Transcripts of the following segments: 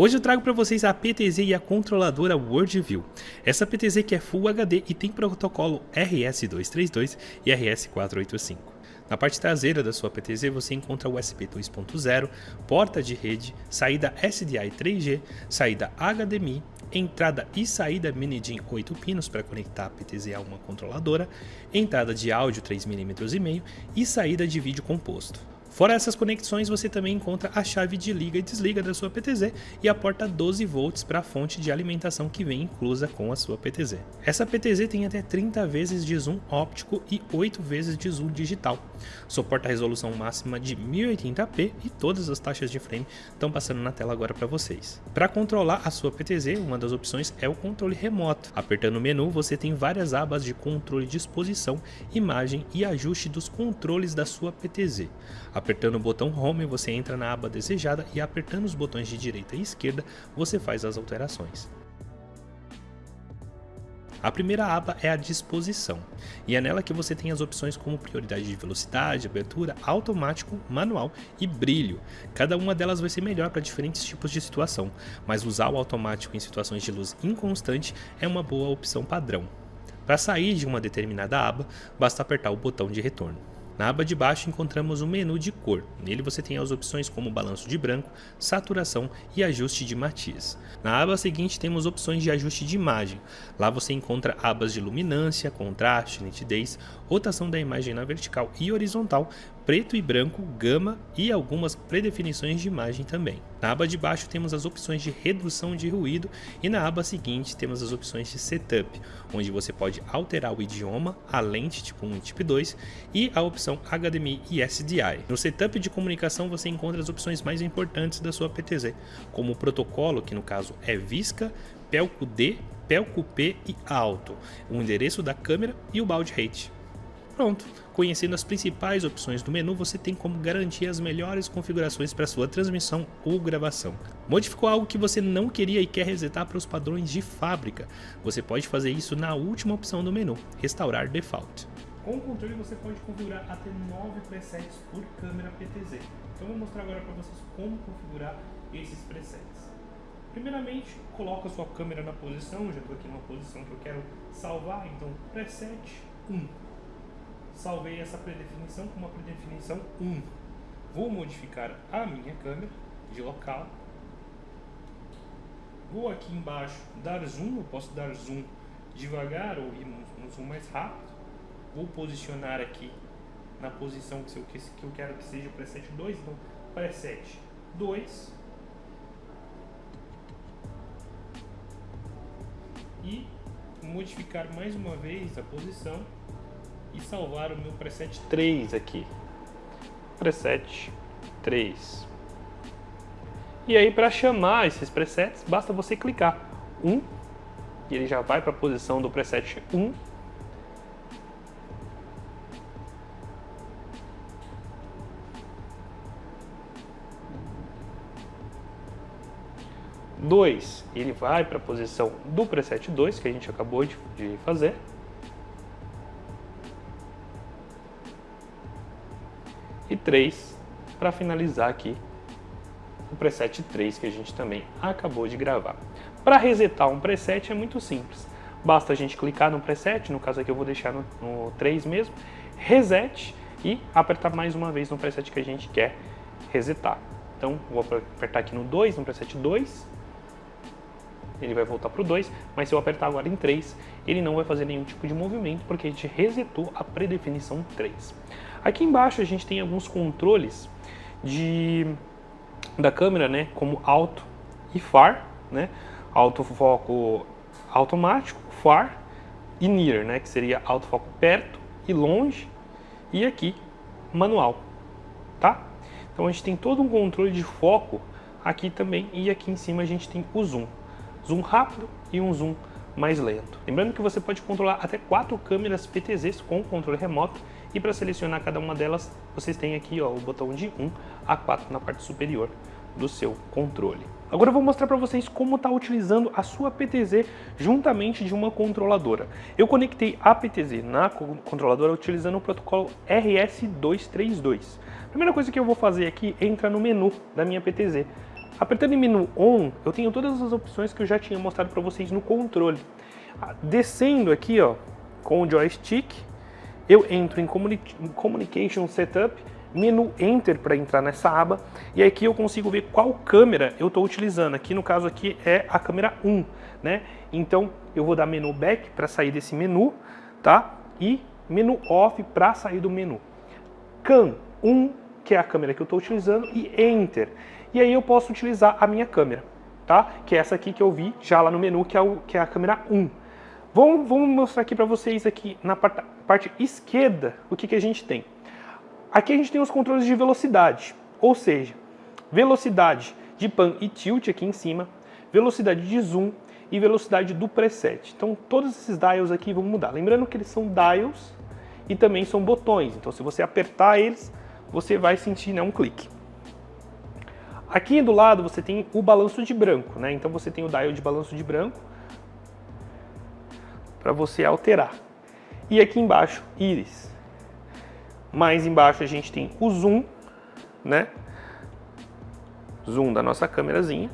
Hoje eu trago para vocês a PTZ e a controladora WorldView. Essa PTZ que é Full HD e tem protocolo RS232 e RS485. Na parte traseira da sua PTZ você encontra USB 2.0, porta de rede, saída SDI 3G, saída HDMI, entrada e saída mini DIN 8 pinos para conectar a PTZ a uma controladora, entrada de áudio 3mm e meio e saída de vídeo composto. Fora essas conexões, você também encontra a chave de liga e desliga da sua PTZ e a porta 12 volts para a fonte de alimentação que vem inclusa com a sua PTZ. Essa PTZ tem até 30 vezes de zoom óptico e 8 vezes de zoom digital. Suporta a resolução máxima de 1080p e todas as taxas de frame estão passando na tela agora para vocês. Para controlar a sua PTZ, uma das opções é o controle remoto. Apertando o menu, você tem várias abas de controle de exposição, imagem e ajuste dos controles da sua PTZ. Apertando o botão Home, você entra na aba desejada e apertando os botões de direita e esquerda, você faz as alterações. A primeira aba é a disposição, e é nela que você tem as opções como prioridade de velocidade, abertura, automático, manual e brilho. Cada uma delas vai ser melhor para diferentes tipos de situação, mas usar o automático em situações de luz inconstante é uma boa opção padrão. Para sair de uma determinada aba, basta apertar o botão de retorno. Na aba de baixo encontramos o menu de cor. Nele você tem as opções como balanço de branco, saturação e ajuste de matiz. Na aba seguinte temos opções de ajuste de imagem. Lá você encontra abas de luminância, contraste, nitidez, rotação da imagem na vertical e horizontal, preto e branco, gama e algumas predefinições de imagem também. Na aba de baixo temos as opções de redução de ruído e na aba seguinte temos as opções de setup, onde você pode alterar o idioma, a lente tipo 1 e tipo 2 e a opção HDMI e SDI. No setup de comunicação você encontra as opções mais importantes da sua PTZ, como o protocolo, que no caso é Visca, Pelco D, Pelco P e Alto, o endereço da câmera e o baud rate. Pronto, conhecendo as principais opções do menu, você tem como garantir as melhores configurações para sua transmissão ou gravação. Modificou algo que você não queria e quer resetar para os padrões de fábrica? Você pode fazer isso na última opção do menu, Restaurar Default. Com o controle você pode configurar até 9 presets por câmera PTZ. Então vou mostrar agora para vocês como configurar esses presets. Primeiramente, coloca sua câmera na posição, já estou aqui numa posição que eu quero salvar, então preset 1 salvei essa predefinição com uma predefinição 1. Vou modificar a minha câmera de local. Vou aqui embaixo dar zoom, eu posso dar zoom devagar ou ir no zoom mais rápido. Vou posicionar aqui na posição que eu quero que seja o preset 2, então preset 2. E modificar mais uma vez a posição e salvar o meu preset 3 aqui. Preset 3. E aí para chamar esses presets, basta você clicar 1 e ele já vai para a posição do preset 1. Dois, ele vai para a posição do preset 2 que a gente acabou de fazer. 3 para finalizar aqui o preset 3 que a gente também acabou de gravar. Para resetar um preset é muito simples. Basta a gente clicar no preset, no caso aqui eu vou deixar no, no 3 mesmo, reset e apertar mais uma vez no preset que a gente quer resetar. Então vou apertar aqui no 2, no preset 2, ele vai voltar para o 2, mas se eu apertar agora em 3, ele não vai fazer nenhum tipo de movimento porque a gente resetou a predefinição 3. Aqui embaixo a gente tem alguns controles de, da câmera, né, como alto e far, né, autofoco automático, far e near, né, que seria autofoco perto e longe, e aqui manual, tá? Então a gente tem todo um controle de foco aqui também e aqui em cima a gente tem o zoom, zoom rápido e um zoom mais lento. Lembrando que você pode controlar até quatro câmeras PTZs com controle remoto e para selecionar cada uma delas, vocês têm aqui ó, o botão de 1 a 4 na parte superior do seu controle. Agora eu vou mostrar para vocês como está utilizando a sua PTZ juntamente de uma controladora. Eu conectei a PTZ na controladora utilizando o protocolo RS232. A primeira coisa que eu vou fazer aqui é entrar no menu da minha PTZ. Apertando em menu On, eu tenho todas as opções que eu já tinha mostrado para vocês no controle. Ah, descendo aqui, ó, com o joystick, eu entro em Communication Setup, menu Enter para entrar nessa aba, e aqui eu consigo ver qual câmera eu estou utilizando. Aqui no caso aqui é a câmera 1, né? Então eu vou dar menu Back para sair desse menu, tá? E menu Off para sair do menu. Cam 1, que é a câmera que eu estou utilizando, e Enter. E aí eu posso utilizar a minha câmera, tá? Que é essa aqui que eu vi já lá no menu, que é, o, que é a câmera 1. Vamos, vamos mostrar aqui para vocês aqui na parte, parte esquerda o que, que a gente tem. Aqui a gente tem os controles de velocidade, ou seja, velocidade de pan e tilt aqui em cima, velocidade de zoom e velocidade do preset. Então todos esses dials aqui vão mudar. Lembrando que eles são dials e também são botões, então se você apertar eles, você vai sentir né, um clique. Aqui do lado você tem o balanço de branco, né? então você tem o dial de balanço de branco para você alterar. E aqui embaixo, íris. Mais embaixo a gente tem o zoom, né? Zoom da nossa câmerazinha.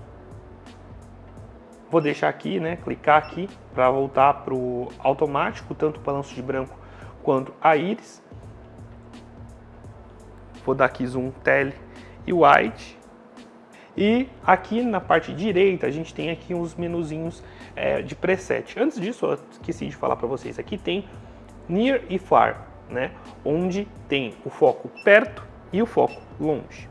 Vou deixar aqui, né? Clicar aqui para voltar para o automático, tanto o balanço de branco quanto a íris. Vou dar aqui zoom tele e wide. E aqui na parte direita a gente tem aqui uns menuzinhos é, de preset. Antes disso, eu esqueci de falar para vocês, aqui tem Near e Far, né? onde tem o foco perto e o foco longe.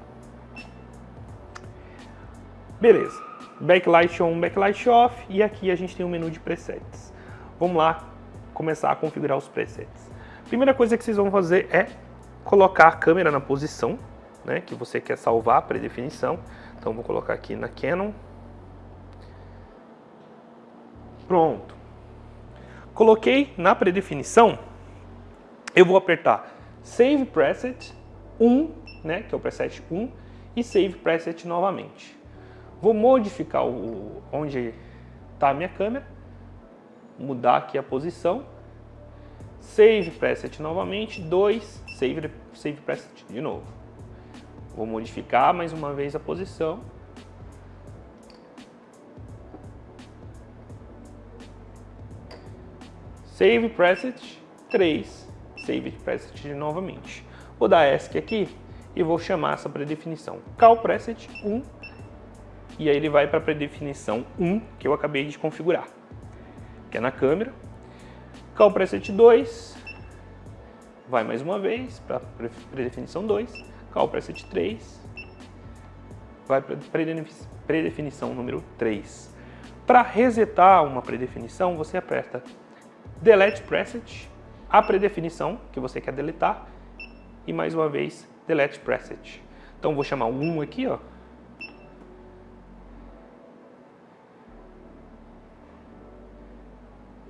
Beleza, backlight on, backlight off e aqui a gente tem o um menu de presets. Vamos lá começar a configurar os presets. Primeira coisa que vocês vão fazer é colocar a câmera na posição né, que você quer salvar a predefinição. Então vou colocar aqui na Canon. Pronto. Coloquei na predefinição, eu vou apertar Save Preset 1, né, que é o preset 1, e Save Preset novamente. Vou modificar o, onde está a minha câmera, mudar aqui a posição, Save Preset novamente, 2, Save, save Preset de novo. Vou modificar mais uma vez a posição. Save Preset 3, Save Preset novamente. Vou dar ESC aqui e vou chamar essa predefinição Cal Preset 1 e aí ele vai para a predefinição 1 que eu acabei de configurar, que é na câmera. Cal Preset 2 vai mais uma vez para predefinição 2 Call preset 3 vai para predefinição número 3. Para resetar uma predefinição, você aperta Delete Preset, a predefinição que você quer deletar, e mais uma vez Delete Preset. Então vou chamar 1 aqui, ó.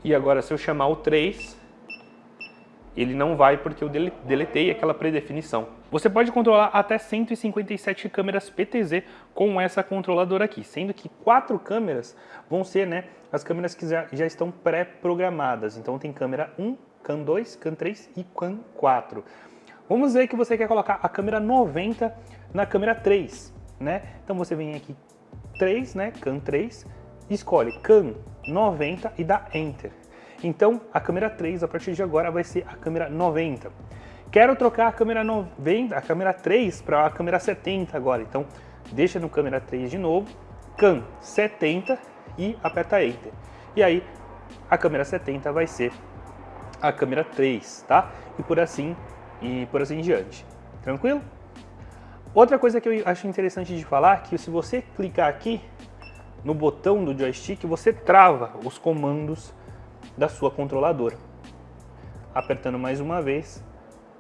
E agora se eu chamar o 3, ele não vai porque eu deletei aquela predefinição. Você pode controlar até 157 câmeras PTZ com essa controladora aqui, sendo que quatro câmeras vão ser né, as câmeras que já, já estão pré-programadas. Então tem câmera 1, CAN 2, CAN 3 e CAN 4. Vamos dizer que você quer colocar a câmera 90 na câmera 3, né? Então você vem aqui 3, né, CAN 3, escolhe CAN 90 e dá Enter. Então, a câmera 3, a partir de agora, vai ser a câmera 90. Quero trocar a câmera 90, a câmera 3 para a câmera 70 agora. Então, deixa no câmera 3 de novo, CAM 70 e aperta Enter. E aí, a câmera 70 vai ser a câmera 3, tá? E por assim, e por assim em diante. Tranquilo? Outra coisa que eu acho interessante de falar, é que se você clicar aqui no botão do joystick, você trava os comandos da sua controladora. Apertando mais uma vez,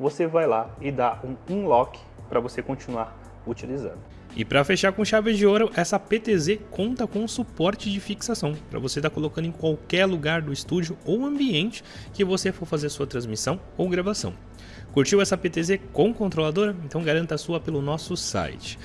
você vai lá e dá um unlock para você continuar utilizando. E para fechar com chave de ouro, essa PTZ conta com suporte de fixação para você estar tá colocando em qualquer lugar do estúdio ou ambiente que você for fazer sua transmissão ou gravação. Curtiu essa PTZ com controladora? Então garanta a sua pelo nosso site